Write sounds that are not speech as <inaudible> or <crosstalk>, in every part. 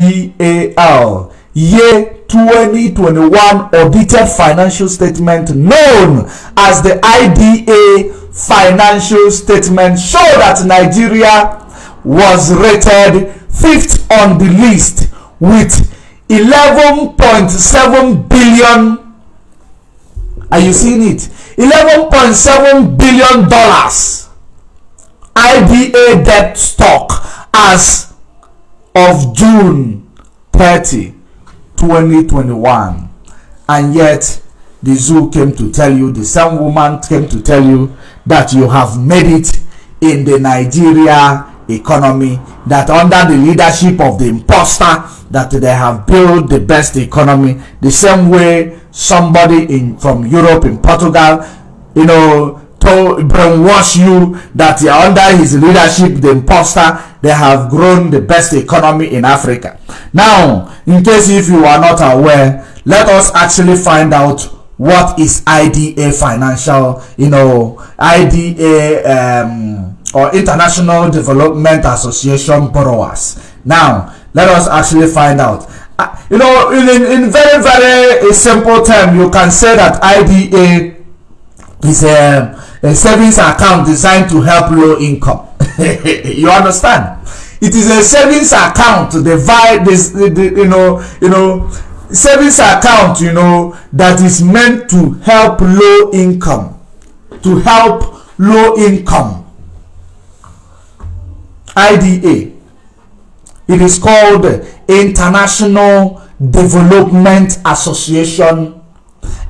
IDAL year 2021 audited financial statement known as the IDA financial statement show that Nigeria was rated fifth on the list with 11.7 billion. Are you seeing it? 11.7 billion dollars. IDA debt stock as of June 30 2021 and yet the zoo came to tell you the same woman came to tell you that you have made it in the Nigeria economy that under the leadership of the imposter that they have built the best economy. The same way somebody in from Europe in Portugal you know to brainwash you that under his leadership the imposter they have grown the best economy in Africa. Now in case if you are not aware let us actually find out what is IDA financial you know IDA um, or International Development Association borrowers. Now let us actually find out. Uh, you know in, in very very simple term you can say that IDA is a a savings account designed to help low income. <laughs> You understand? It is a savings account divide this the, the, you know you know savings account you know that is meant to help low income. To help low income. Ida it is called international development association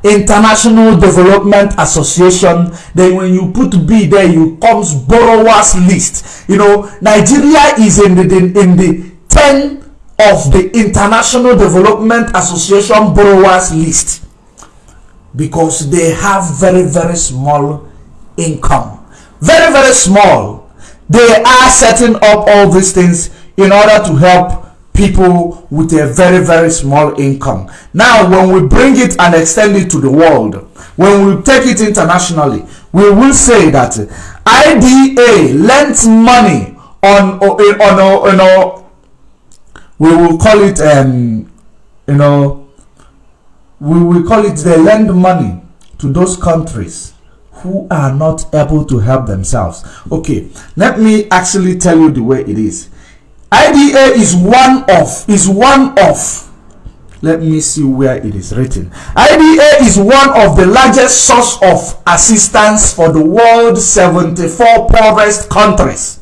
international development association then when you put b there you comes borrowers list. You know nigeria is in the in the 10 of the international development association borrowers list because they have very very small income. Very very small. They are setting up all these things in order to help people with a very very small income. Now when we bring it and extend it to the world when we take it internationally we will say that ida lent money on on on, on, we will call it um you know we will call it they lend money to those countries who are not able to help themselves. Okay let me actually tell you the way it is IDA is one of is one of let me see where it is written. IDA is one of the largest source of assistance for the world 74 poorest countries.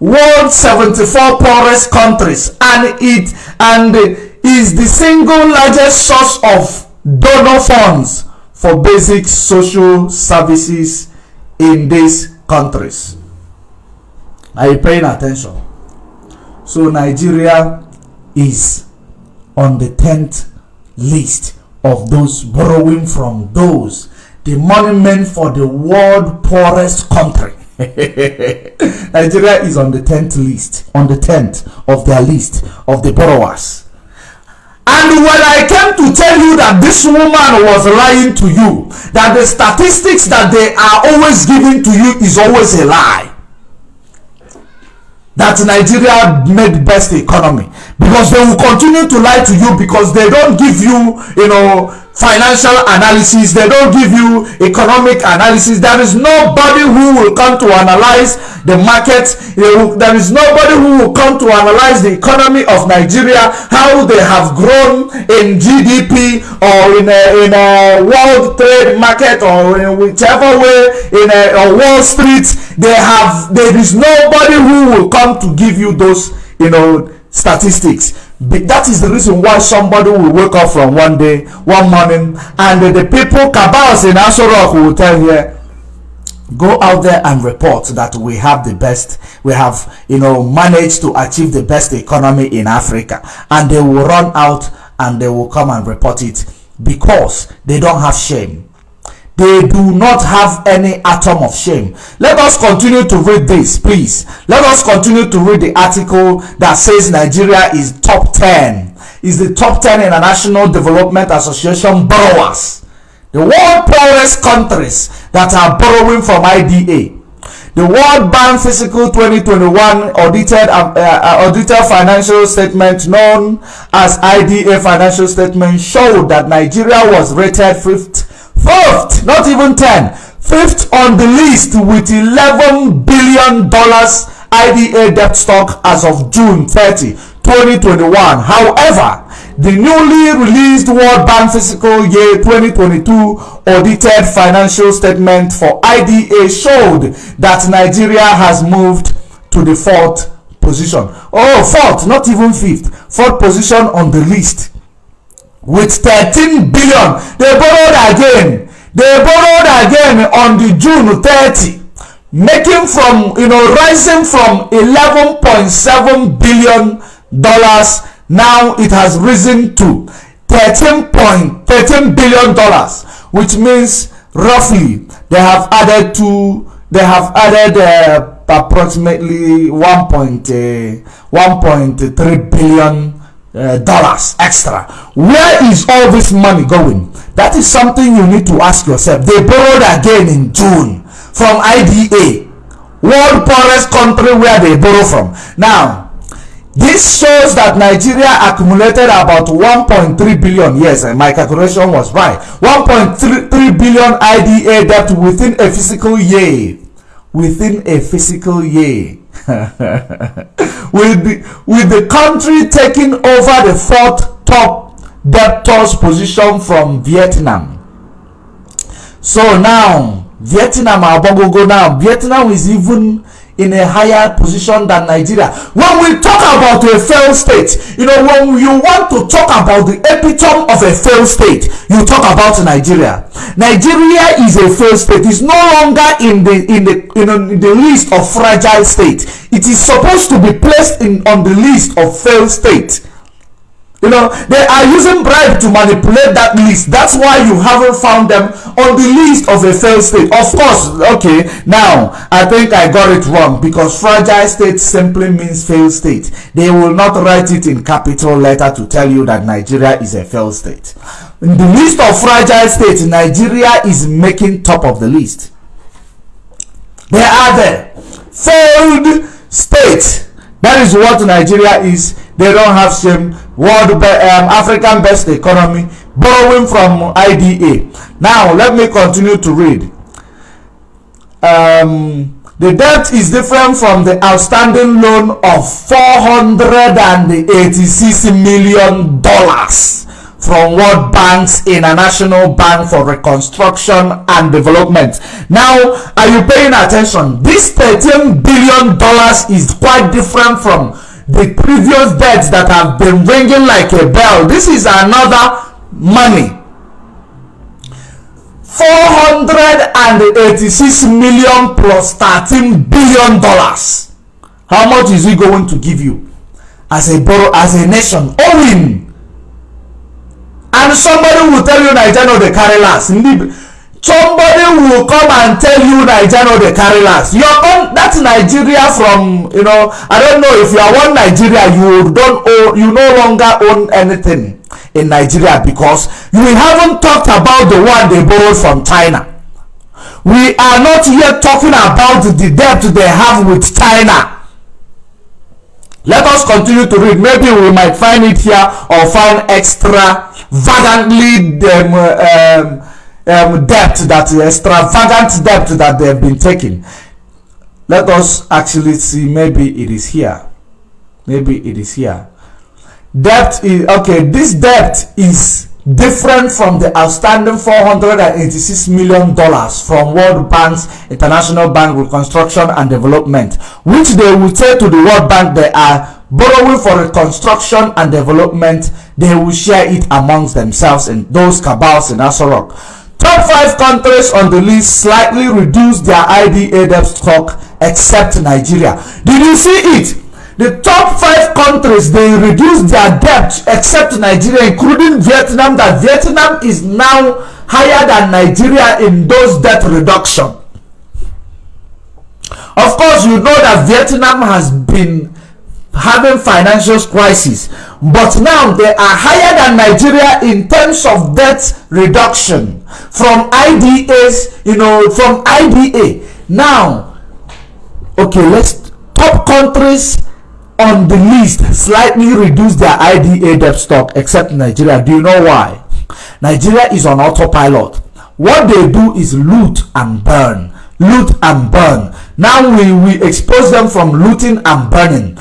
World 74 poorest countries and it and is the single largest source of donor funds for basic social services in these countries. Are you paying attention so Nigeria is on the 10th list of those borrowing from those the monument for the world poorest country. <laughs> Nigeria is on the 10th list on the 10th of their list of the borrowers. And when I came to tell you that this woman was lying to you that the statistics that they are always giving to you is always a lie that Nigeria made best economy. Because they will continue to lie to you because they don't give you you know financial analysis. They don't give you economic analysis. There is nobody who will come to analyze the market. There is nobody who will come to analyze the economy of nigeria how they have grown in gdp or in a, in a world trade market or in whichever way in a, a wall street. They have there is nobody who will come to give you those you know statistics that is the reason why somebody will wake up from one day one morning and the people cabals in Asorok will tell you go out there and report that we have the best we have you know managed to achieve the best economy in africa. And they will run out and they will come and report it because they don't have shame they do not have any atom of shame. Let us continue to read this please. Let us continue to read the article that says nigeria is top 10 is the top 10 international development association borrowers. The world poorest countries that are borrowing from ida The World Bank Fiscal 2021 audited uh, uh, audited financial statement known as IDA financial statement showed that Nigeria was rated fifth, fifth, not even 10, fifth on the list with 11 billion dollars IDA debt stock as of June 30, 2021. However, the newly released World Bank Fiscal Year 2022 audited financial statement for IDA showed that Nigeria has moved to the fourth position. Oh, fourth, not even fifth. Fourth position on the list. With 13 billion. They borrowed again. They borrowed again on the June 30 making from you know rising from 11.7 billion dollars now it has risen to 13.13 billion dollars which means roughly they have added to they have added uh, approximately 1.1.3 uh, billion uh, dollars extra where is all this money going that is something you need to ask yourself they borrowed again in june from ida world poorest country where they borrow from now This shows that Nigeria accumulated about 1.3 billion. Yes, and my calculation was right. 1.3 billion IDA debt within a fiscal year. Within a fiscal year. <laughs> with, the, with the country taking over the fourth top debtors position from Vietnam. So now, Vietnam, Abogogo now, Vietnam is even in a higher position than Nigeria. When we talk about a failed state, you know, when you want to talk about the epitome of a failed state, you talk about Nigeria. Nigeria is a failed state. It's no longer in the in the you know in the list of fragile state. It is supposed to be placed in on the list of failed state. You know, they are using bribe to manipulate that list. That's why you haven't found them on the list of a failed state. Of course, okay, now I think I got it wrong because fragile state simply means failed state. They will not write it in capital letter to tell you that Nigeria is a failed state. In the list of fragile states, Nigeria is making top of the list. They are there. Failed state. That is what Nigeria is. They don't have same world um, african best economy borrowing from ida now let me continue to read um, the debt is different from the outstanding loan of 486 million dollars from World Bank's International Bank for Reconstruction and Development. Now, are you paying attention? This 13 billion dollars is quite different from the previous debts that have been ringing like a bell. This is another money. 486 million plus 13 billion dollars. How much is he going to give you? As a borrow as a nation owing. And somebody will tell you naija no dey carry last somebody will come and tell you naija no dey carry last. Your own that nigeria from you know i don't know if you are one nigeria you don't own you no longer own anything in nigeria because we haven't talked about the one they borrowed from china. We are not yet talking about the debt they have with china. Let us continue to read. Maybe we might find it here or find extra vagantly um, um, um, debt that extravagant debt that they've been taking. Let us actually see maybe it is here. Maybe it is here. Debt is okay this debt is different from the outstanding 486 million dollars from world bank's international bank reconstruction and development which they will say to the world bank they are borrowing for reconstruction and development. They will share it amongst themselves in those cabals in Aso Rock Top five countries on the list slightly reduced their IDA debt stock except Nigeria. Did you see it? The top five countries they reduced their debt except Nigeria, including Vietnam. That Vietnam is now higher than Nigeria in those debt reduction. Of course, you know that Vietnam has been having financial crisis but now they are higher than nigeria in terms of debt reduction. From idas you know from ida now okay let's top countries on the list slightly reduce their ida debt stock except nigeria. Do you know why? Nigeria is on autopilot. What they do is loot and burn. Loot and burn. Now we we expose them from looting and burning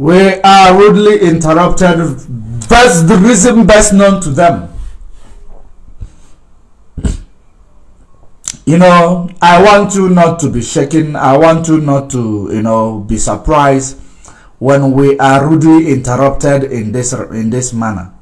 we are rudely interrupted. That's the reason best known to them. You know i want you not to be shaken. I want you not to you know be surprised when we are rudely interrupted in this in this manner.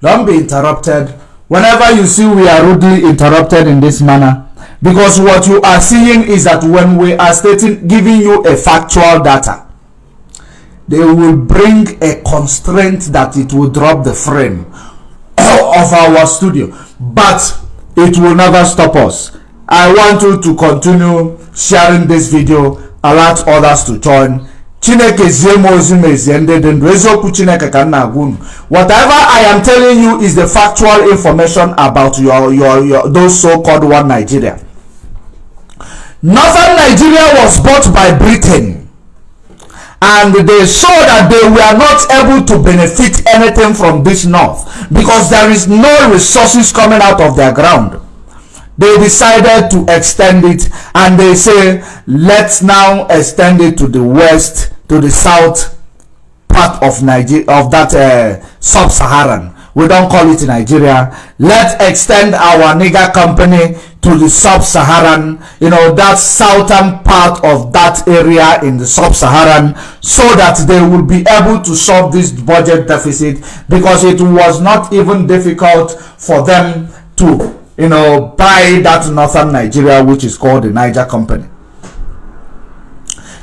Don't be interrupted. Whenever you see we are rudely interrupted in this manner because what you are seeing is that when we are stating giving you a factual data they will bring a constraint that it will drop the frame <coughs> of our studio. But it will never stop us. I want you to continue sharing this video alert others to join. Chineke whatever i am telling you is the factual information about your your your those so-called one nigeria northern nigeria was bought by britain. And they saw that they were not able to benefit anything from this north because there is no resources coming out of their ground. They decided to extend it and they say let's now extend it to the west to the south part of nigeria of that uh, sub-saharan. We don't call it nigeria. Let's extend our nigger company to the sub-saharan you know that southern part of that area in the sub-saharan so that they will be able to solve this budget deficit because it was not even difficult for them to you know buy that northern nigeria which is called the niger company.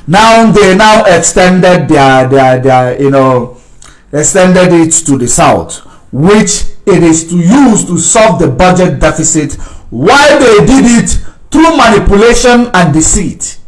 Now they now extended their their their you know extended it to the south which it is to use to solve the budget deficit why they did it? Through manipulation and deceit.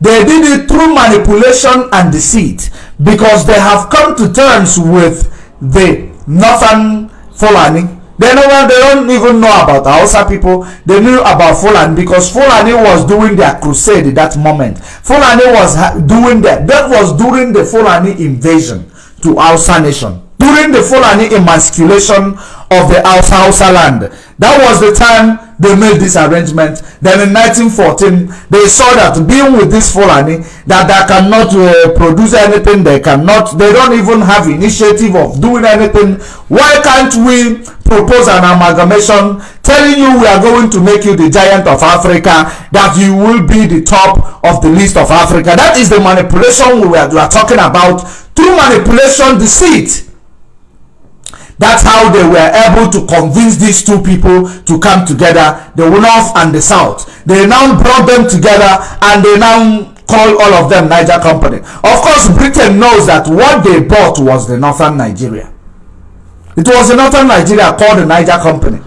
They did it through manipulation and deceit because they have come to terms with the northern fulani. They know they don't even know about Hausa people. They knew about Fulani because Fulani was doing their crusade at that moment. Fulani was doing that that was during the Fulani invasion to Hausa nation during the Fulani emasculation of the Hausa land. That was the time they made this arrangement. Then in 1914, they saw that being with this Fulani, that they cannot uh, produce anything, they cannot, they don't even have initiative of doing anything. Why can't we propose an amalgamation telling you we are going to make you the giant of Africa, that you will be the top of the list of Africa. That is the manipulation we are, we are talking about. Through manipulation, deceit that's how they were able to convince these two people to come together the north and the south. They now brought them together and they now call all of them niger company. Of course britain knows that what they bought was the northern nigeria. It was the northern nigeria called the niger company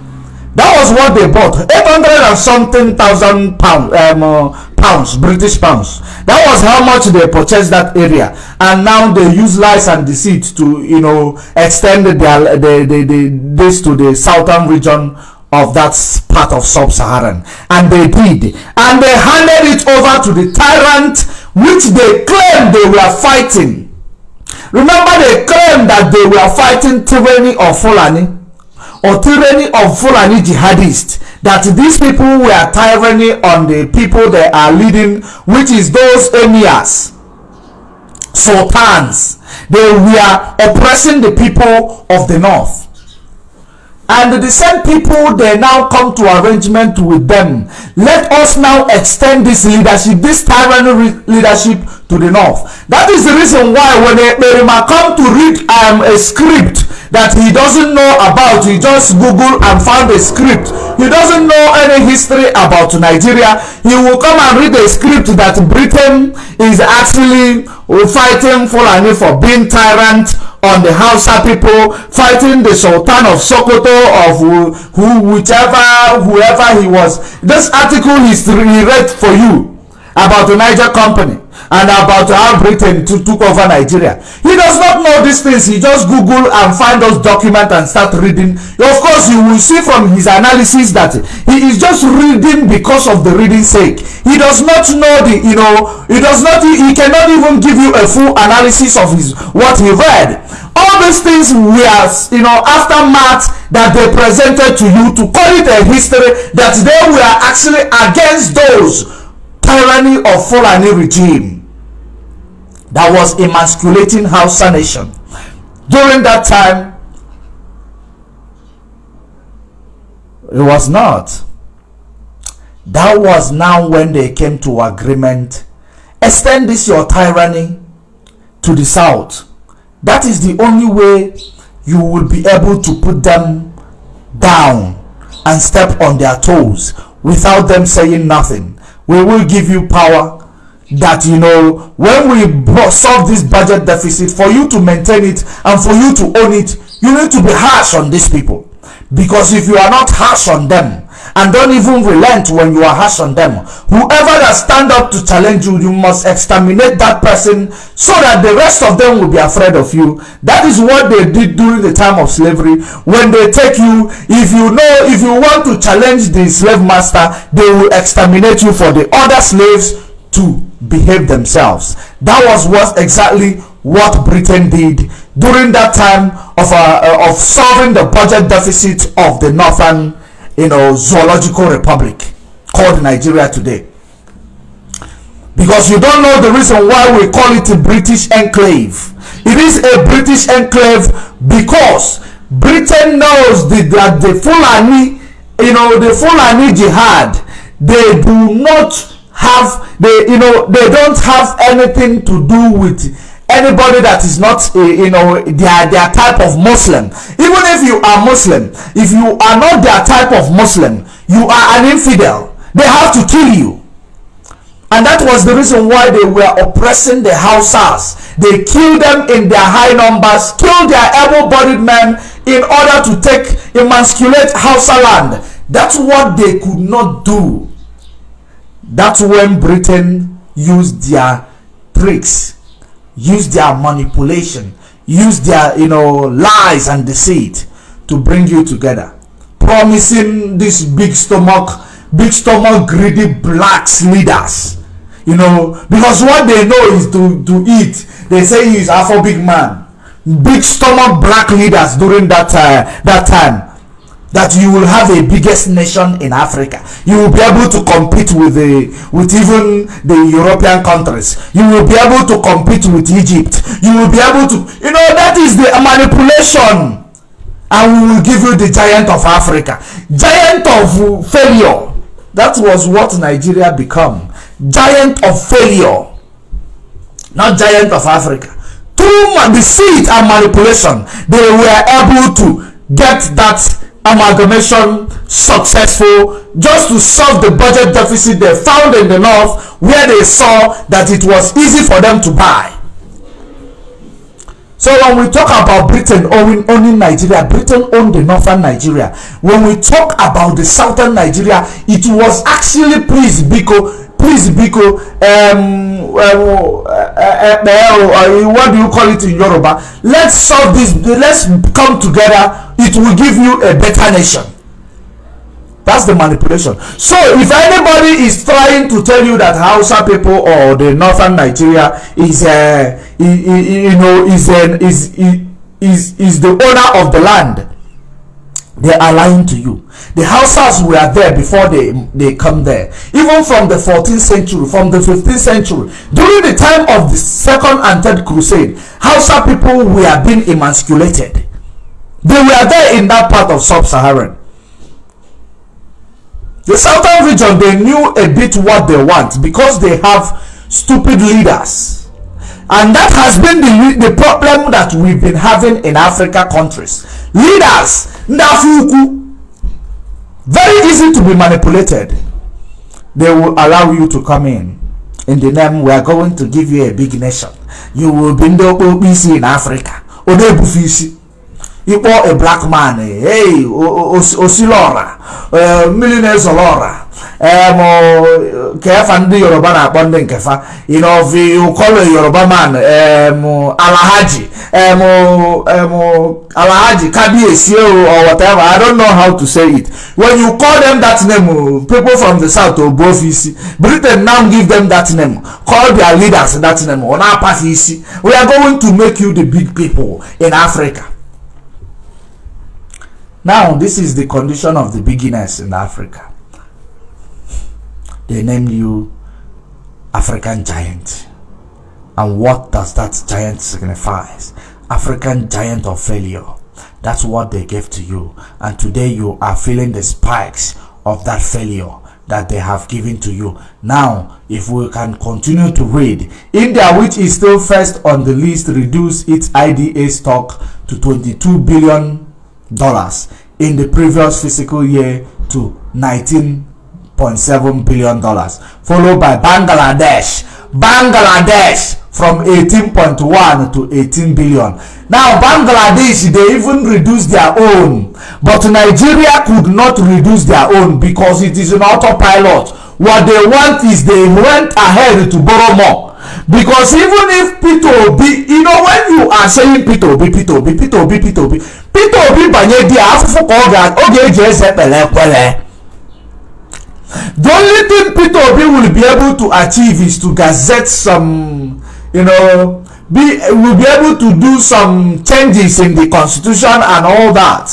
that was what they bought. 800 and something thousand pound um, uh, pounds british pounds. That was how much they purchased that area. And now they use lies and deceit to you know extend their the, the, this to the southern region of that part of sub-saharan. And they did. And they handed it over to the tyrant which they claimed they were fighting. Remember they claimed that they were fighting tyranny of fulani or tyranny of Fulani jihadists that these people were tyranny on the people they are leading which is those emirs sultans. They were oppressing the people of the north and the same people they now come to arrangement with them. Let us now extend this leadership this tyranny leadership to the north. That is the reason why when a Merima come to read um, a script that he doesn't know about he just google and found a script. He doesn't know any history about nigeria. He will come and read a script that britain is actually fighting fulani for being tyrant on the hausa people fighting the sultan of sokoto of who, who whichever whoever he was. This article he read for you about the niger company and about how Britain to, took over Nigeria. He does not know these things. He just Google and find those documents and start reading. Of course, you will see from his analysis that he is just reading because of the reading sake. He does not know the, you know, he does not, he cannot even give you a full analysis of his what he read. All these things were, you know, aftermath that they presented to you to call it a history that they were actually against those tyranny of Fulani regime that was emasculating Hausa nation. During that time, it was not. That was now when they came to agreement. Extend this your tyranny to the south. That is the only way you will be able to put them down and step on their toes without them saying nothing. We will give you power that you know when we solve this budget deficit for you to maintain it and for you to own it you need to be harsh on these people. Because if you are not harsh on them and don't even relent when you are harsh on them. Whoever that stand up to challenge you you must exterminate that person so that the rest of them will be afraid of you. That is what they did during the time of slavery. When they take you if you know if you want to challenge the slave master they will exterminate you for the other slaves to behave themselves. That was what exactly what Britain did during that time of uh, of solving the budget deficit of the northern, you know, zoological republic called Nigeria today. Because you don't know the reason why we call it a British enclave. It is a British enclave because Britain knows the, that the Fulani, you know, the Fulani jihad, they do not have they you know they don't have anything to do with anybody that is not uh, you know their their type of muslim. Even if you are muslim if you are not their type of muslim you are an infidel. They have to kill you. And that was the reason why they were oppressing the Hausas. They killed them in their high numbers, killed their able-bodied men in order to take emasculate Hausa land. That's what they could not do. That's when britain used their tricks used their manipulation. Use their you know lies and deceit to bring you together. Promising this big stomach big stomach greedy blacks leaders. You know because what they know is to to eat. They say he's afro big man. Big stomach black leaders during that uh, that time that you will have a biggest nation in Africa. You will be able to compete with the with even the European countries. You will be able to compete with Egypt. You will be able to you know that is the manipulation. And we will give you the giant of Africa. Giant of failure. That was what Nigeria become. Giant of failure. Not giant of Africa. Through deceit and manipulation, they were able to get that amalgamation successful just to solve the budget deficit they found in the north where they saw that it was easy for them to buy. So when we talk about britain owning, owning nigeria britain owned the northern nigeria. When we talk about the southern nigeria it was actually please biko please biko um, uh, uh, uh, what do you call it in yoruba? Let's solve this let's come together it will give you a better nation. That's the manipulation. So if anybody is trying to tell you that hausa people or the northern nigeria is uh, you know is an is is is the owner of the land they are lying to you. The Hausas were there before they they come there. Even from the 14th century from the 15th century during the time of the second and third crusade Hausa people were being emasculated they were there in that part of sub-Saharan. The southern region, they knew a bit what they want because they have stupid leaders. And that has been the, the problem that we've been having in Africa countries. Leaders, Ndafuku, very easy to be manipulated. They will allow you to come in. In the name, we are going to give you a big nation. You will be the OPC in Africa. Odebufisi. Ịkpọ a black man hey osilora mmiri na-ezoro ọra um, kefa ndị yoruba na-akpọ ndị nkefa. Call a yoruba man um, alahaji alahaji kabiyesi or whatever i don't know how to say it. When you call them that name people from the south ogbofisi britain now give them that name. Call their leaders that name. Ona apafisi we are going to make you the big people in africa now this is the condition of the beginners in africa. They named you african giant. And what does that giant signifies? African giant of failure. That's what they gave to you. And today you are feeling the spikes of that failure that they have given to you. Now if we can continue to read india which is still first on the list reduced its ida stock to 22 billion dollars in the previous fiscal year to 19.7 billion dollars followed by bangladesh. Bangladesh from 18.1 to 18 billion. Now bangladesh they even reduce their own but nigeria could not reduce their own because it is an autopilot. What they want is they went ahead to borrow more because even if peter obi you know when you are saying peter obi peter obi peter obi peter obi peter obi banye di afụfụ ka ọ ga-eji eze kpere ekwere the only thing peter obi will be able to achieve is to gazette some you know be will be able to do some changes in the constitution and all that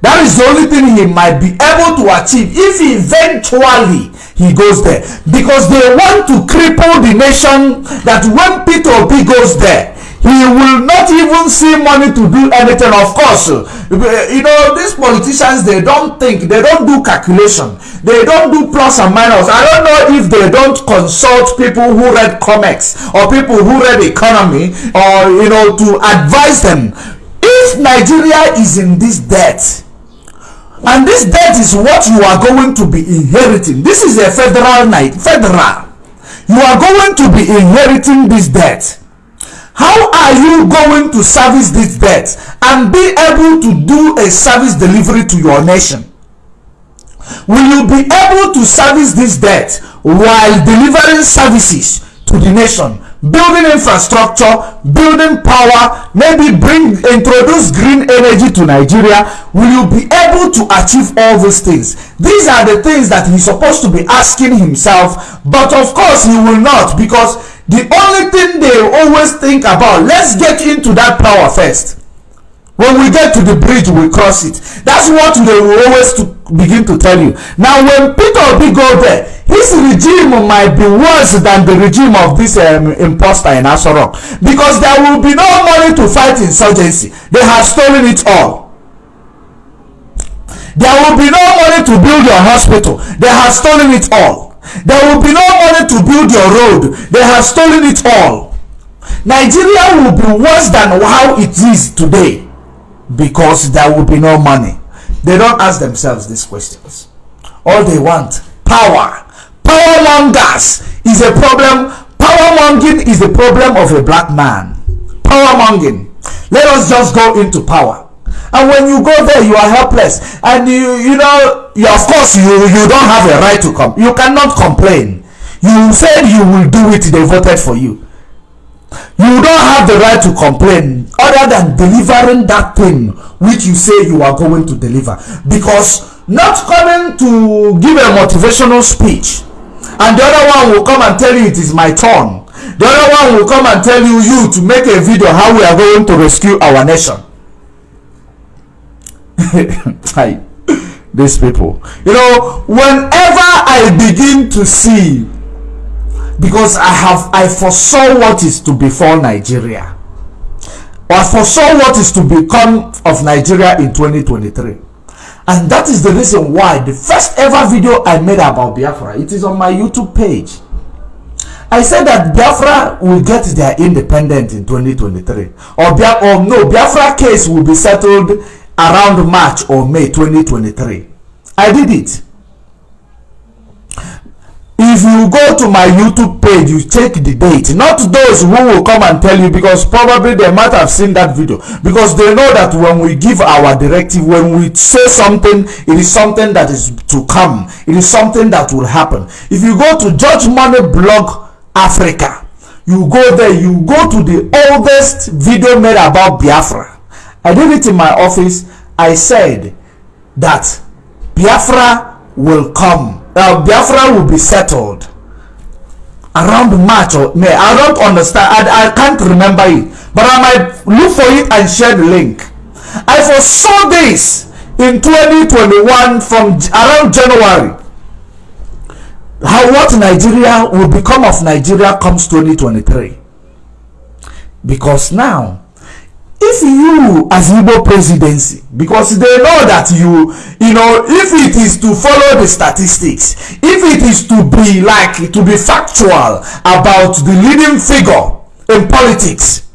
that is the only thing he might be able to achieve if eventually he goes there. Because they want to cripple the nation that when peter obi goes there he will not even see money to do anything. Of course you know these politicians they don't think they don't do calculation. They don't do plus and minus. I don't know if they don't consult people who read comics or people who read economy or you know to advise them. If nigeria is in this debt and this debt is what you are going to be inheriting. This is a federal night federal. You are going to be inheriting this debt. How are you going to service this debt and be able to do a service delivery to your nation? Will you be able to service this debt while delivering services to the nation building infrastructure building power maybe bring introduce green energy to nigeria will you be able to achieve all these things? These are the things that he's supposed to be asking himself but of course he will not because the only thing they always think about let's get into that power first when we get to the bridge we cross it. That's what they will always to begin to tell you. Now when peter obi go there his regime might be worse than the regime of this um, imposter in Aso Rock. Because there will be no money to fight insurgency. They have stolen it all. There will be no money to build your hospital. They have stolen it all. There will be no money to build your road. They have stolen it all. Nigeria will be worse than how it is today because there will be no money. They don't ask themselves these questions. All they want power. Power mongers is a problem. Power monging is the problem of a black man. Power monging. Let us just go into power. And when you go there you are helpless. And you you know you, of course you you don't have a right to come you cannot complain. You said you will do it they voted for you you don't have the right to complain other than delivering that thing which you say you are going to deliver. Because not coming to give a motivational speech and the other one will come and tell you it is my turn. The other one will come and tell you you to make a video how we are going to rescue our nation. <laughs> Hi. These people. You know whenever i begin to see because i have i foresaw what is to befall nigeria. Or foresaw what is to become of nigeria in 2023 and that is the reason why the first ever video i made about biafra it is on my youtube page. I said that biafra will get their independence in 2023 or, Bia- or no biafra case will be settled around march or may 2023 i did it if you go to my youtube page you check the date. Not those who will come and tell you because probably they might have seen that video. Because they know that when we give our directive when we say something it is something that is to come. It is something that will happen. If you go to george money blog africa you go there you go to the oldest video made about biafra. I did it in my office. I said that biafra will come uh, Biafra will be settled around March or May. I don't understand. I, I can't remember it. But I might look for it and share the link. I foresaw this in 2021 from around January. How what Nigeria will become of Nigeria comes 2023. Because now if you as Igbo presidency because they know that you you know if it is to follow the statistics if it is to be like to be factual about the leading figure in politics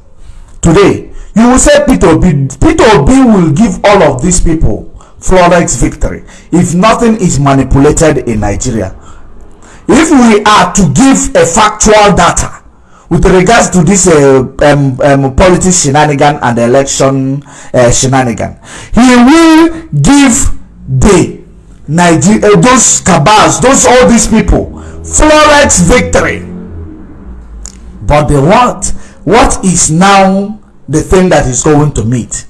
today you will say Peter Obi Peter Obi will give all of these people flawless victory if nothing is manipulated in Nigeria. If we are to give a factual data with regards to this uh, um, um, politics shenanigan and election uh, shenanigan he will give the Nigeria uh, those cabals those all these people flawless victory. But the what what is now the thing that is going to meet?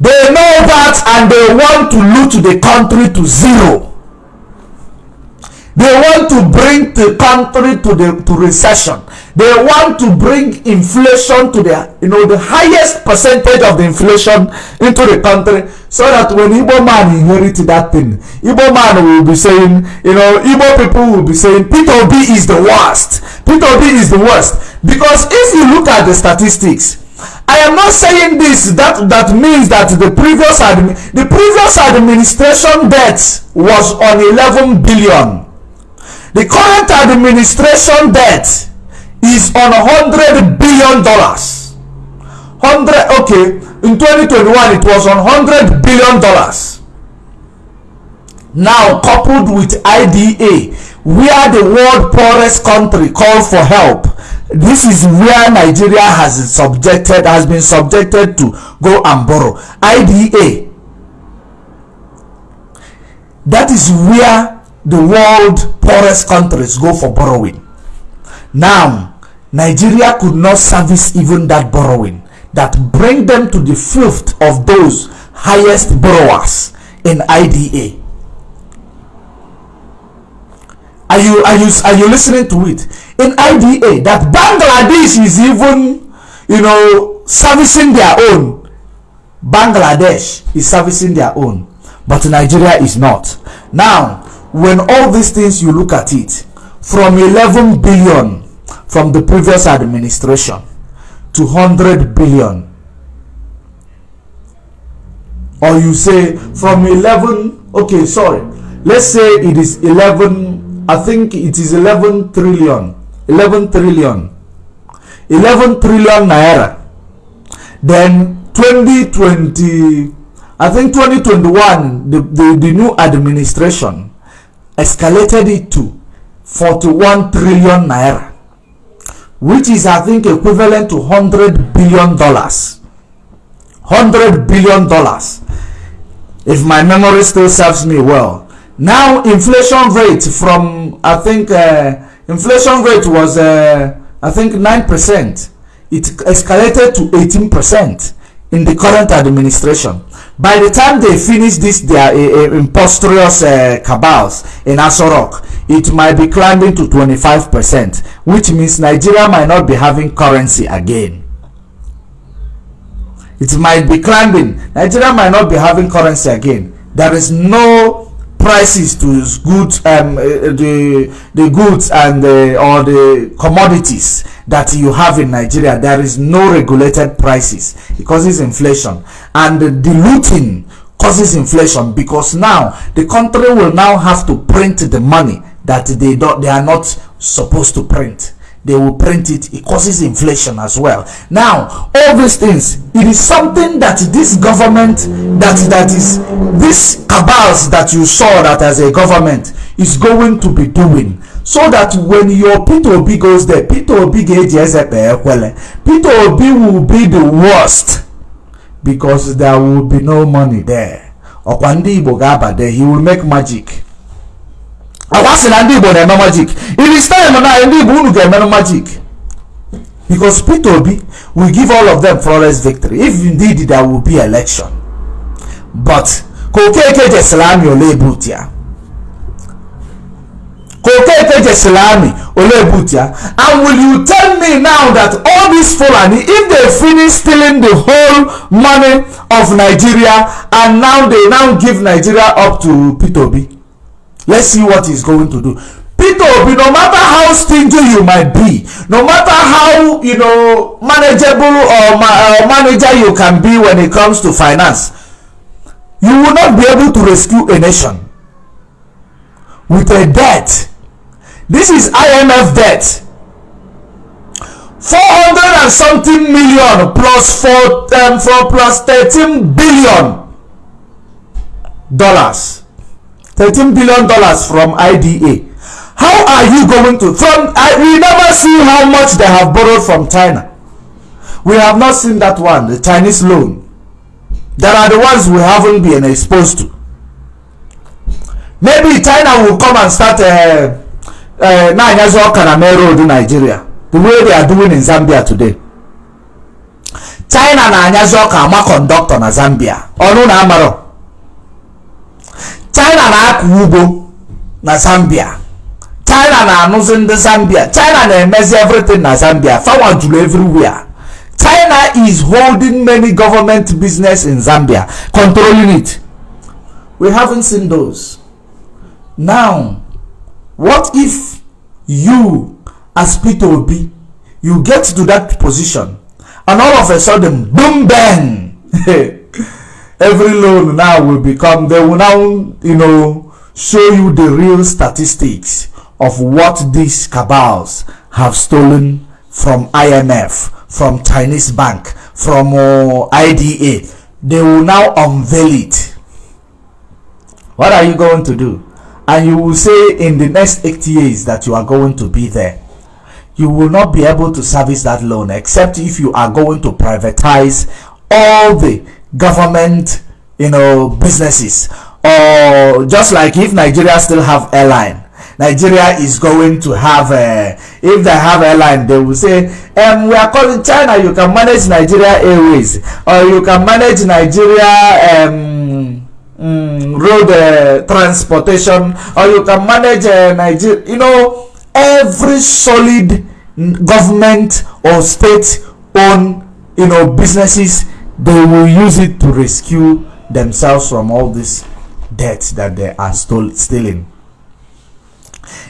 They know that and they want to loot the country to zero. They want to bring the country to the to recession they want to bring inflation to the you know the highest percentage of the inflation into the country so that when Igbo man inherit that thing Igbo man will be saying you know Igbo people will be saying Peter Obi is the worst. Peter Obi is the worst. Because if you look at the statistics I am not saying this that that means that the previous admi the previous administration debt was on 11 billion. The current administration debt is on 100 billion dollars. 100 okay in 2021 it was on 100 billion dollars. Now coupled with IDA we are the world poorest country call for help. This is where Nigeria has subjected has been subjected to go and borrow. IDA that is where the world poorest countries go for borrowing. Now nigeria could not service even that borrowing that bring them to the fifth of those highest borrowers in ida are you are you are you listening to it? In ida that bangladesh is even you know servicing their own. Bangladesh is servicing their own but nigeria is not. Now when all these things you look at it from 11 billion from the previous administration to 100 billion. Or you say from 11 okay sorry. Let's say it is 11 i think it is 11 trillion 11 trillion. 11 trillion naira. Then 2020 i think 2021 the, the, the new administration escalated it to 41 trillion naira which is i think equivalent to 100 billion dollars. 100 billion dollars. If my memory still serves me well. Now inflation rate from i think uh, inflation rate was uh, i think 9 percent. It escalated to 18 percent in the current administration by the time they finish this their uh, impostrious uh, cabals in Asorok, it might be climbing to 25%, which means Nigeria might not be having currency again. It might be climbing. Nigeria might not be having currency again. There is no prices to goods um, uh, the the goods and the, or the commodities that you have in Nigeria there is no regulated prices it causes inflation. And the diluting causes inflation because now the country will now have to print the money that they don't they are not supposed to print they will print it it causes inflation as well now all these things it is something that this government that that is this cabals that you saw that as a government is going to be doing so that when your Peter Obi goes there, Peter Obi kpee Peter Obi will be the worst because there will be no money there. Ọkwa ndị Igbo ga-aba there, he will make magic. Sị na ndị Igbo na-eme magic. It is time na ndị Igbo unu ga-eme magic. Because Peter Obi will give all of them flawless victory if indeed there will be election. But Kokeke Jeselami Olebutia Kokeke Jeselami Olebutia and will you tell me now that all these Fulani if they finish stealing the whole money of Nigeria and now they now give Nigeria up to Peter Obi let's see what he's going to do. Peter Obi no matter how stingy you might be no matter how you know manageable or ma uh, manager you can be when it comes to finance you will not be able to rescue a nation with a debt. This is imf debt. 400 and something million plus four um, for plus 13 billion dollars 13 billion dollars from ida how are you going to from I, we never see how much they have borrowed from china. We have not seen that one the chinese loan. There are the ones we haven't been exposed to. Maybe china will come and start uh, uh, na-anyazi ọka na main road nigeria? The way they are doing in zambia today. China na-anyazi ọka ama kọndọktọ na zambia. Ọnụ na amarọ china na-akọ ugbo na zambia. China na-anụzi ndị zambia. China na-emezi everything na zambia. Fawa juru everywhere. China is holding many government business in Zambia, controlling it. We haven't seen those. Now, what if you, as Peter Obi, you get to that position, and all of a sudden, boom, bang, <laughs> every loan now will become, they will now, you know, show you the real statistics of what these cabals have stolen from IMF from Chinese bank, from uh, IDA, they will now unveil it. What are you going to do? And you will say in the next 80 years that you are going to be there. You will not be able to service that loan except if you are going to privatize all the government, you know, businesses. Or just like if Nigeria still have airline, Nigeria is going to have a, if they have airline they will say um, we are calling China you can manage Nigeria Airways or you can manage Nigeria um, um, road uh, transportation or you can manage uh, Nigeria you know every solid government or state owned you know businesses they will use it to rescue themselves from all this debt that they are stole, stealing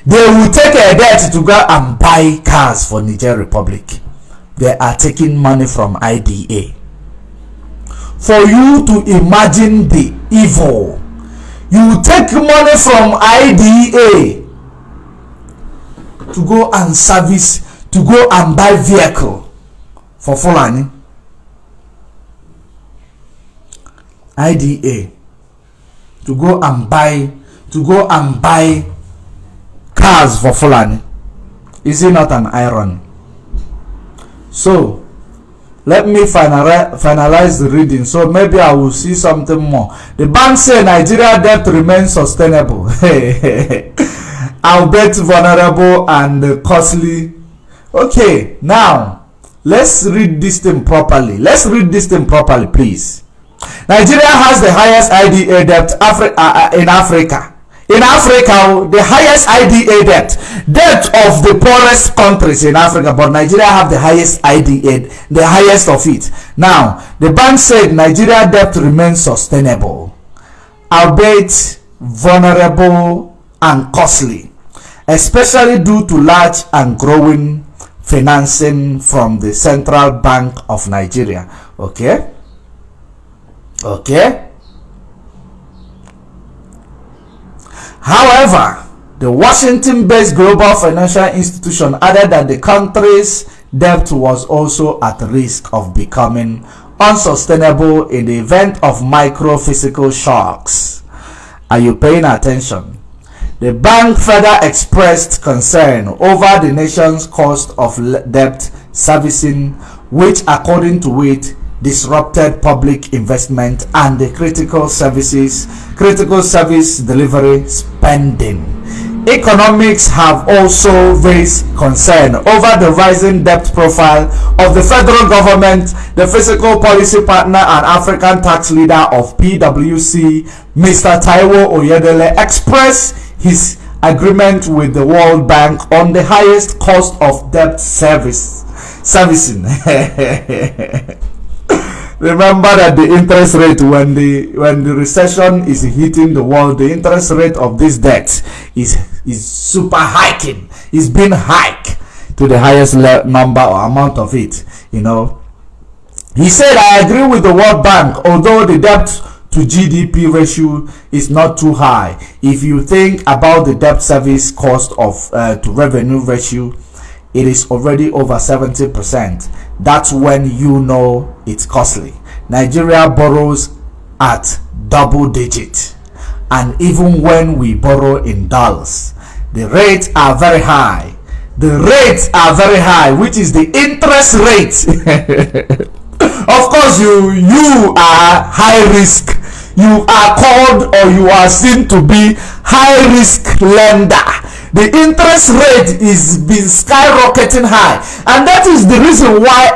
they will take a debt to go and buy cars for Niger Republic. They are taking money from IDA. For you to imagine the evil, you take money from IDA to go and service, to go and buy vehicle for Fulani. IDA to go and buy to go and buy cars for Fulani. Is it not an iron? So, let me finalize, finalize the reading so maybe I will see something more. The bank say Nigeria debt remains sustainable. <laughs> albeit vulnerable and costly. Okay, now let's read this thing properly. Let's read this thing properly, please. Nigeria has the highest IDA debt Afri uh, uh, in Africa in Africa, the highest IDA debt, debt of the poorest countries in Africa, but Nigeria have the highest IDA, the highest of it. Now, the bank said Nigeria debt remains sustainable, albeit vulnerable and costly, especially due to large and growing financing from the Central Bank of Nigeria. Okay? Okay? However, the Washington-based Global Financial Institution added that the country's debt was also at risk of becoming unsustainable in the event of micro-physical shocks. Are you paying attention? The bank further expressed concern over the nation's cost of debt servicing, which, according to it, disrupted public investment and the critical services critical service delivery spending. Economics have also raised concern over the rising debt profile of the federal government the fiscal policy partner and african tax leader of pwc mr taiwo oyedele expressed his agreement with the world bank on the highest cost of debt service servicing <laughs> remember that the interest rate when the when the recession is hitting the world the interest rate of this debt is is super hiking. It's been hiked to the highest number or amount of it you know. He said i agree with the world bank although the debt to gdp ratio is not too high. If you think about the debt service cost of uh, to revenue ratio it is already over 70%. That's when you know it's costly. Nigeria borrows at double digit. And even when we borrow in dollars, the rates are very high. The rates are very high, which is the interest rate. <laughs> of course, you you are high risk. You are called or you are seen to be high risk lender the interest rate is been skyrocketing high and that is the reason why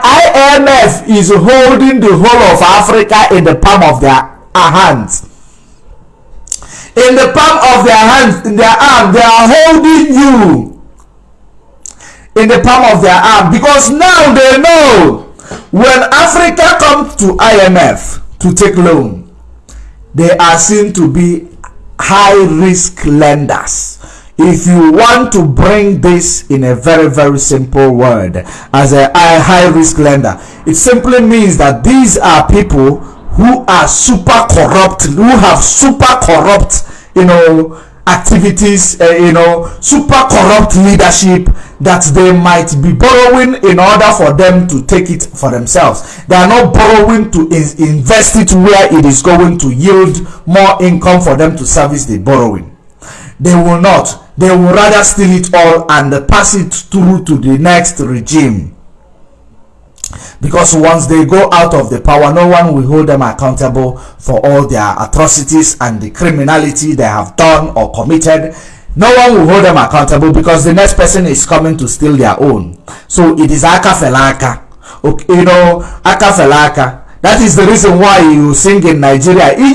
imf is holding the whole of africa in the palm of their hands. In the palm of their hands in their arm they are holding you. In the palm of their arm because now they know when africa comes to imf to take loan they are seen to be high risk lenders if you want to bring this in a very very simple word as a, high risk lender it simply means that these are people who are super corrupt who have super corrupt you know activities uh, you know super corrupt leadership that they might be borrowing in order for them to take it for themselves. They are not borrowing to in invest it where it is going to yield more income for them to service the borrowing. They will not they will rather steal it all and pass it through to the next regime. Because once they go out of the power no one will hold them accountable for all their atrocities and the criminality they have done or committed. No one will hold them accountable because the next person is coming to steal their own. So it is aka felaka. Okay, you know aka felaka. That is the reason why you sing in nigeria m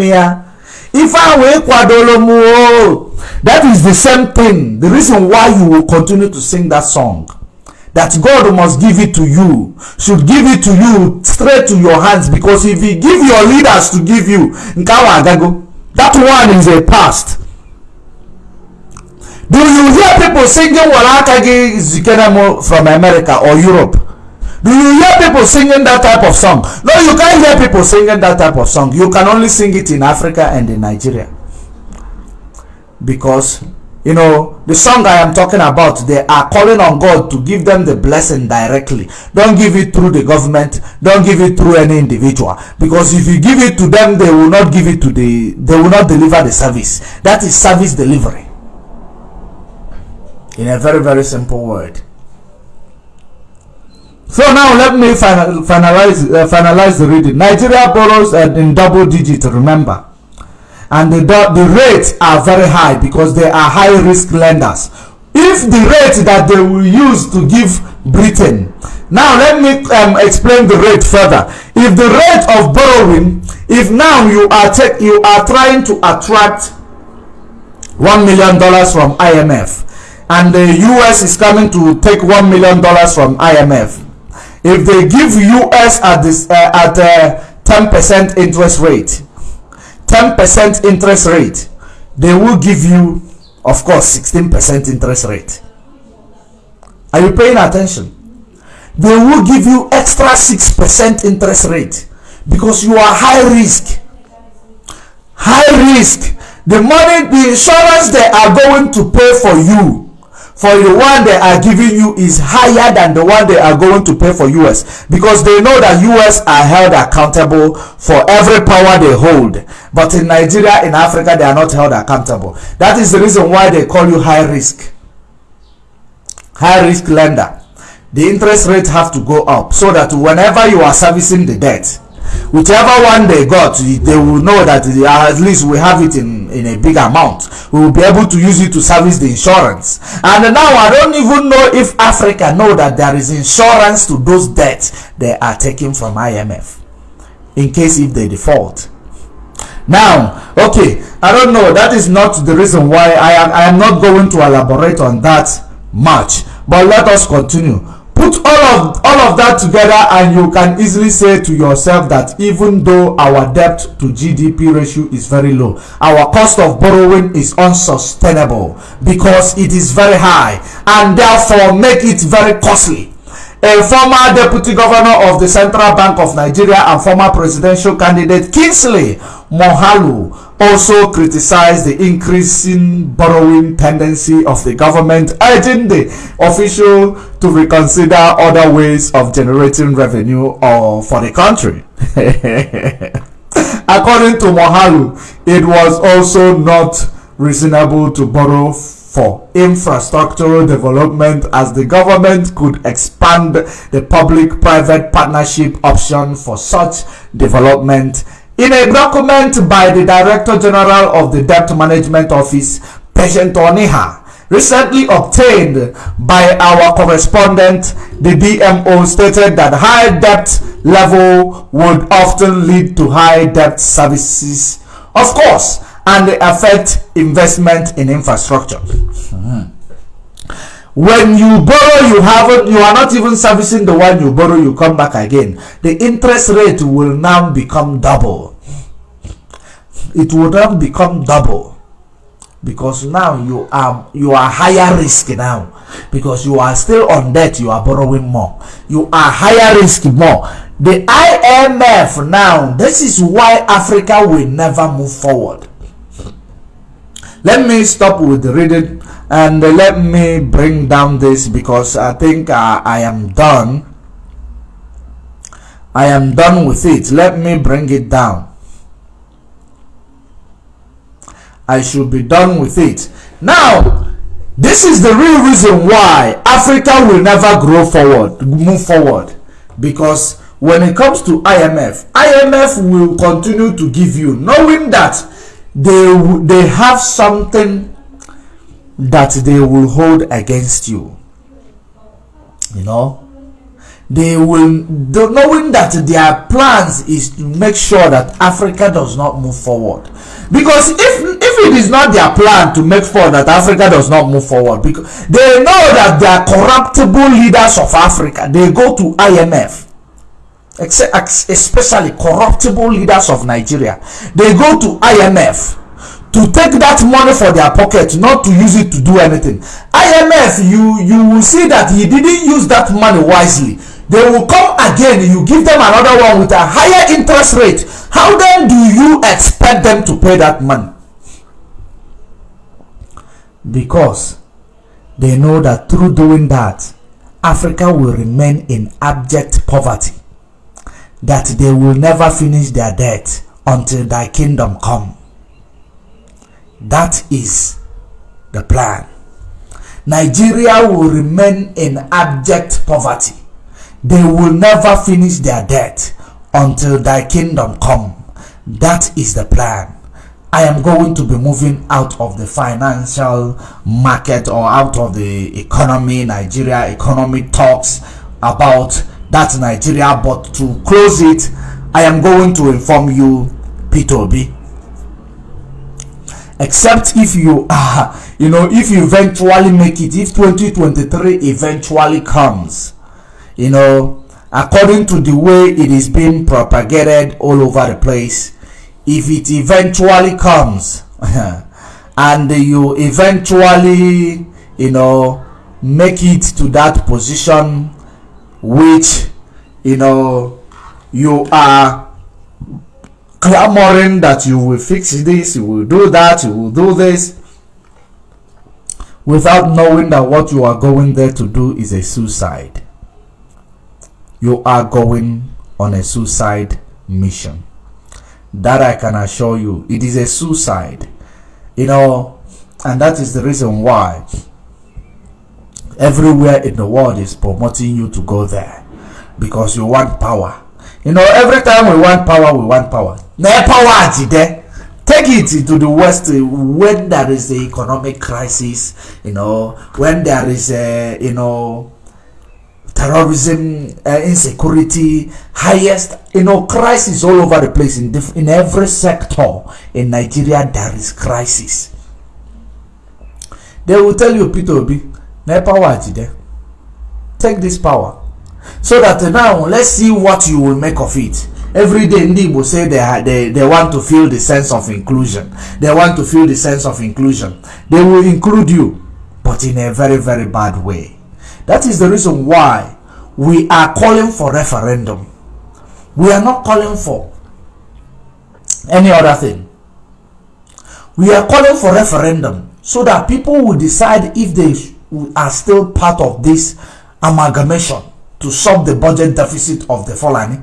ya ife ahụ ịkwadoro m o that is the same thing. The reason why you will continue to sing that song that god must give it to you should give it to you straight to your hands because if he give your leaders to give you nke ahụ agago that one is a past. Do you hear people singing walaka gị zikere from america or europe do you hear people singing that type of song? No you can't hear people singing that type of song. You can only sing it in africa and in nigeria. Because you know the song i am talking about they are calling on god to give them the blessing directly. Don't give it through the government. Don't give it through any individual. Because if you give it to them they will not give it to the they will not deliver the service. That is service delivery. In a very very simple word so now let me final, finalize uh, finalize the reading. Nigeria borrows uh, in double digit remember? And the, the rates are very high because they are high risk lenders. If the rate that they will use to give britain now let me um, explain the rate further. If the rate of borrowing if now you are take you are trying to attract one million dollars from imf and the us is coming to take one million dollars from imf if they give us at this uh, at uh, 10% interest rate 10% interest rate they will give you of course 16% interest rate. Are you paying attention? They will give you extra 6% interest rate because you are high risk. High risk. The money the insurance they are going to pay for you for the one they are giving you is higher than the one they are going to pay for us because they know that us are held accountable for every power they hold. But in nigeria in africa they are not held accountable. That is the reason why they call you high risk. High risk lender. The interest rate have to go up so that whenever you are servicing the debt whichever one they got they will know that at least we have it in in a big amount. We will be able to use it to service the insurance. And now i don't even know if africa know that there is insurance to those debts they are taking from imf in case if they default. Now okay i don't know. That is not the reason why i am i am not going to elaborate on that much. But let us continue put all of all of that together and you can easily say to yourself that even though our debt to gdp ratio is very low our cost of borrowing is unsustainable because it is very high and therefore make it very costly. A former deputy governor of the central bank of nigeria and former presidential candidate kingsley moghalu also criticized the increasing borrowing tendency of the government, urging the official to reconsider other ways of generating revenue or for the country. <laughs> According to Moghalu, it was also not reasonable to borrow for infrastructural development as the government could expand the public-private partnership option for such development in a document by the Director General of the Debt Management Office, Patient Oniha, recently obtained by our correspondent, the DMO stated that high debt level would often lead to high debt services, of course, and affect investment in infrastructure. Mm-hmm when you borrow you haven't you are not even servicing the one you borrow you come back again. The interest rate will now become double. It will now become double. Because now you are you are higher risk now. Because you are still on debt you are borrowing more. You are higher risk more. The imf now this is why africa will never move forward. Let me stop with the reading and let me bring down this because I think uh, I am done. I am done with it. Let me bring it down. I should be done with it. Now this is the real reason why Africa will never grow forward move forward. Because when it comes to IMF IMF will continue to give you knowing that they they have something that they will hold against you. You know? They will knowing that their plans is to make sure that africa does not move forward. Because if if it is not their plan to make sure that africa does not move forward because they know that they are corruptible leaders of africa. They go to imf especially corruptible leaders of nigeria. They go to imf to take that money for their pocket not to use it to do anything. Imf you you will see that he didn't use that money wisely. They will come again you give them another one with a higher interest rate. How then do you expect them to pay that money? Because they know that through doing that africa will remain in abject poverty. That they will never finish their debt until thy kingdom come that is the plan. Nigeria will remain in abject poverty. They will never finish their debt until thy kingdom come. That is the plan. I am going to be moving out of the financial market or out of the economy, Nigeria economy talks about that Nigeria. But to close it, I am going to inform you, P2B except if you uh, <laughs> you know if you eventually make it if 2023 eventually comes you know according to the way it is being propagated all over the place if it eventually comes <laughs> and you eventually you know make it to that position which you know you are clamoring that you will fix this, you will do that, you will do this. without knowing that what you are going there to do is a suicide. You are going on a suicide mission. That I can assure you, it is a suicide. You know, and that is the reason why everywhere in the world is promoting you to go there because you want power. You know, every time we want power, we want power. No power there. Take it to the West when there is the economic crisis, you know, when there is a, you know, terrorism, uh, insecurity, highest, you know, crisis all over the place in in every sector in Nigeria. There is crisis. They will tell you, Peter Obi, no power there. Take this power, so that now let's see what you will make of it. Every day ndị say they, they, they want to feel the sense of inclusion. They want to feel the sense of inclusion. They will include you but in a very very bad way. That is the reason why we are calling for referendum. We are not calling for any other thing. We are calling for referendum so that people will decide if they are still part of this amalgamation to solve the budget deficit of the Fulani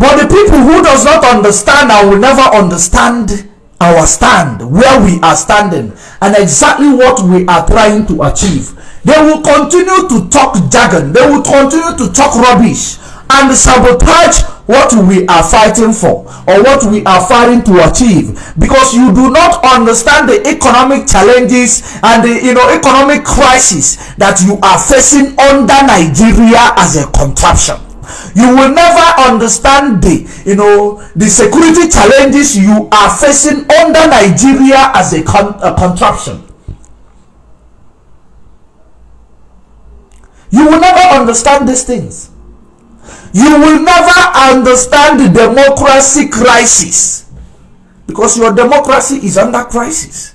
But the people who does not understand and will never understand our stand, where we are standing, and exactly what we are trying to achieve, they will continue to talk jargon, they will continue to talk rubbish, and sabotage what we are fighting for or what we are fighting to achieve. Because you do not understand the economic challenges and the you know economic crisis that you are facing under nigeria as a contraption you will never understand the you know the security challenges you are facing under nigeria as a, con a contraption. You will never understand these things. You will never understand the democracy crisis. Because your democracy is under crisis.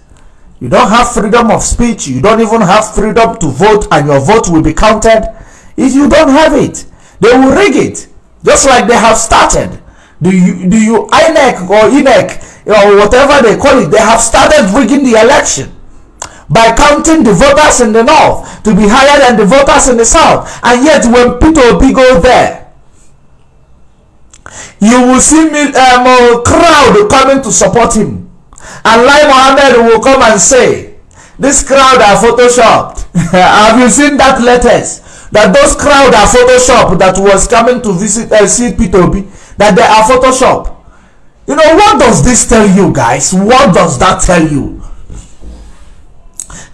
You don't have freedom of speech. You don't even have freedom to vote and your vote will be counted. If you don't have it they will rig it just like they have started. Do you do you INEC or INEC or whatever they call it? They have started rigging the election by counting the voters in the north to be higher than the voters in the south. And yet, when Peter Obi go there, you will see me, um, a crowd coming to support him. And Lai Mohammed will come and say, This crowd are photoshopped. <laughs> Have you seen that letters? That those crowd are photoshop that was coming to visit uh, see p2b that they are photoshop. You know what does this tell you guys? What does that tell you?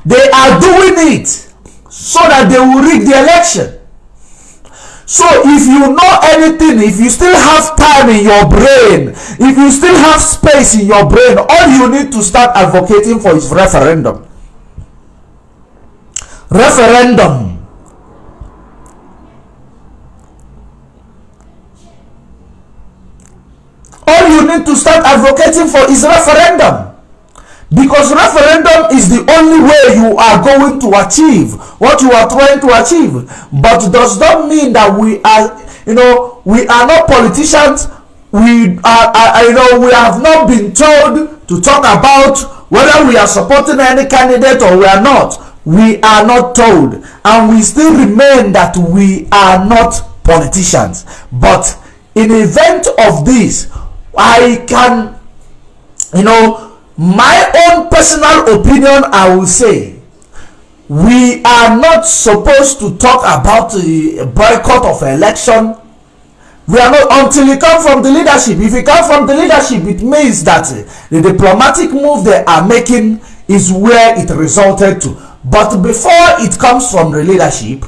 They are doing it so that they will rig the election. So if you know anything if you still have time in your brain if you still have space in your brain all you need to start advocating for is referendum. Referendum all you need to start advocating for is referendum. Because referendum is the only way you are going to achieve what you are trying to achieve. But does not mean that we are you know we are not politicians. We are, are you know we have not been told to talk about whether we are supporting any candidate or we are not. We are not told. And we still remain that we are not politicians. But in event of this I can, you know, my own personal opinion, I will say, we are not supposed to talk about the boycott of election. We are not until you come from the leadership. If you come from the leadership, it means that the diplomatic move they are making is where it resulted to. But before it comes from the leadership,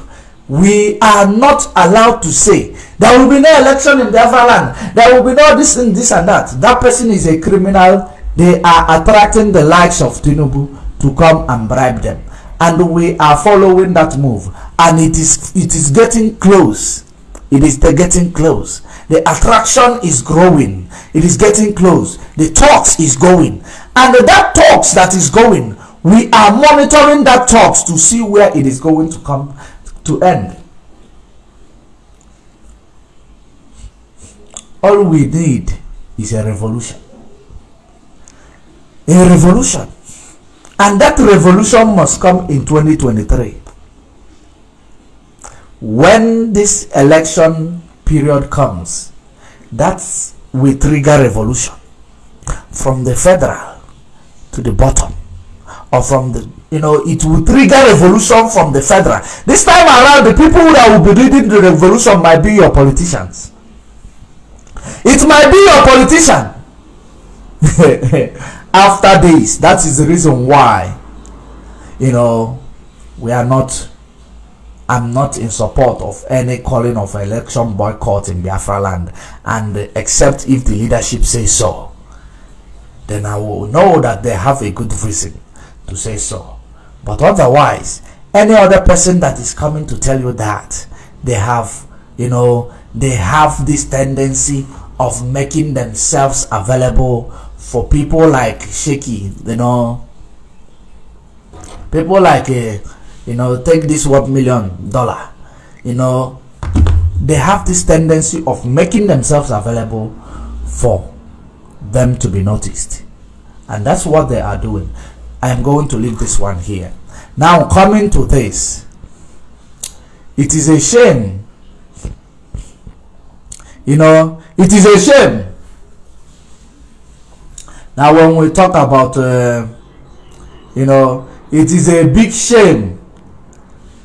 we are not allowed to say there will be no election in Biafra land. There will be no this and this and that. That person is a criminal. They are attracting the likes of Tinubu to come and bribe them. And we are following that move. And it is it is getting close. It is getting close. The attraction is growing. It is getting close. The talks is going. And that talks that is going, we are monitoring that talks to see where it is going to come to end. All we need is a revolution. A revolution. and that revolution must come in 2023 when this election period comes that's will trigger revolution. From the federal to the bottom. Or from the you know it will trigger revolution from the federal. This time around the people that will be leading the revolution might be your politicians it might be your politician. <laughs> After this that is the reason why you know we are not i'm not in support of any calling of election boycott in biafra land. And except if the leadership says so then i will know that they have a good reason to say so. But otherwise any other person that is coming to tell you that they have you know they have this tendency of making themselves available for people like shaky you know. People like uh, you know take this one million dollar you know. They have this tendency of making themselves available for them to be noticed. And that's what they are doing. I am going to leave this one here. Now coming to this. It is a shame you know it is a shame. Now when we talk about uh, you know it is a big shame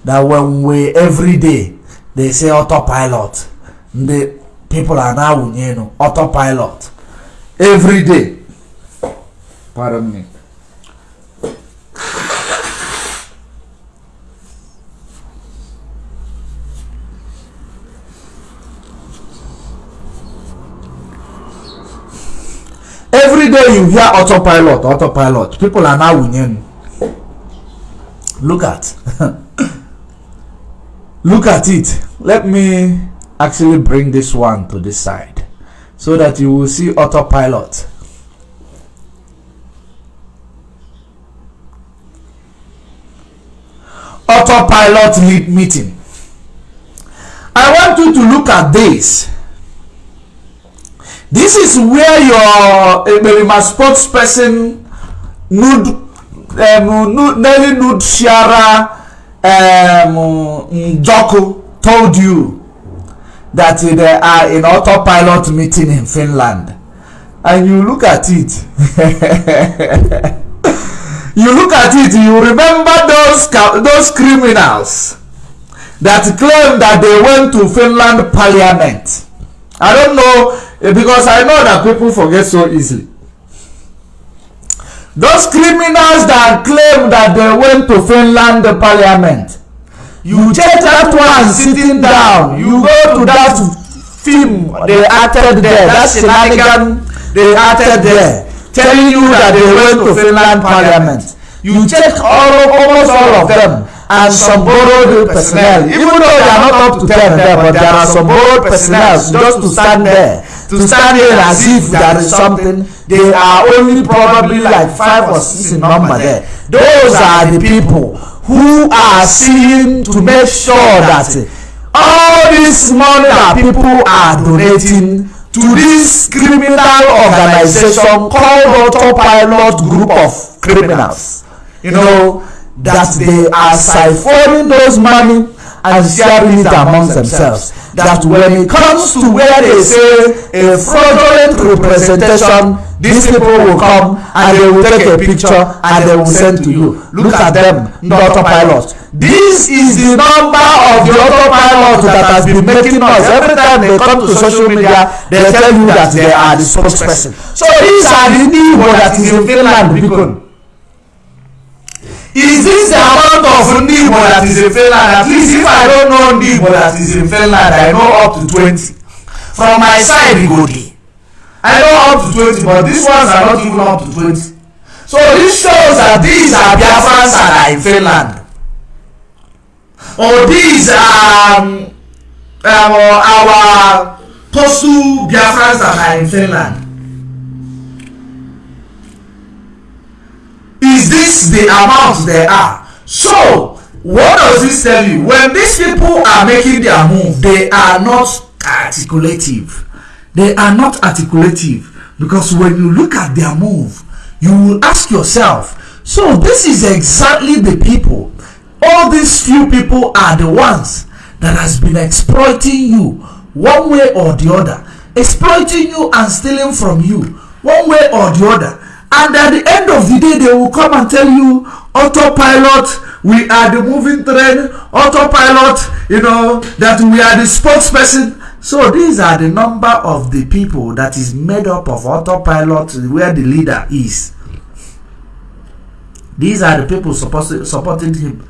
that when we every day they say autopilot. The people are now you know autopilot. Every day. Pardon me every day you hear autopilot autopilot. People are now winning look at. <laughs> Look at it. Let me actually bring this one to this side so that you will see autopilot. Autopilot lead meeting. I want you to look at this this is where your emerima spokesperson nud um, nelly nud shiara um, njoku told you that they are in autopilot meeting in finland. And you look at it. <laughs> You look at it you remember those those criminals that claim that they went to finland parliament i don't know Eh, because I know that people forget so easily. Those criminals that claim that they went to Finland parliament, you check that one sitting down, you go to that film they acted there, that shenanigan they acted there, telling you that they went to Finland parliament. You check all almost all of them and some borrowed personnel, even though they are not up to 10 there, but there are some borrowed personnel. just to stand there. to stand here as if there is something. they are only probably like five or six in number there. Those are the people who are seeing to make sure that all this money that people are donating to this criminal organization called autopilot group of criminals. You know that they are siphoning those money and sharing it amongst themselves. that when it comes to where they say a fraudulent representation these people will come and they will take a picture and they will send to you. look at them the autopilot. this is the number of the autopilot that has been making noise every time they come to social media they tell you that they are the spokesperson. so these are the igbo that is in finland bikon is this the amount of igbo that is in finland at least if i don't know igbo that is in finland i know up to twenty. From my side go dey i know up to twenty but these ones are not even up to twenty. So this shows that these are biafrans that are in finland or these are um, um, our postal biafrans that are in finland is this the amount they are so what does this tell you when these people are making their move they are not articulative they are not articulative because when you look at their move you will ask yourself So this is exactly the people. All these few people are the ones that has been exploiting you one way or the other. Exploiting you and stealing from you one way or the other. And at the end of the day, they will come and tell you, autopilot, we are the moving train, autopilot, you know, that we are the spokesperson. So these are the number of the people that is made up of autopilot where the leader is. These are the people supporting him.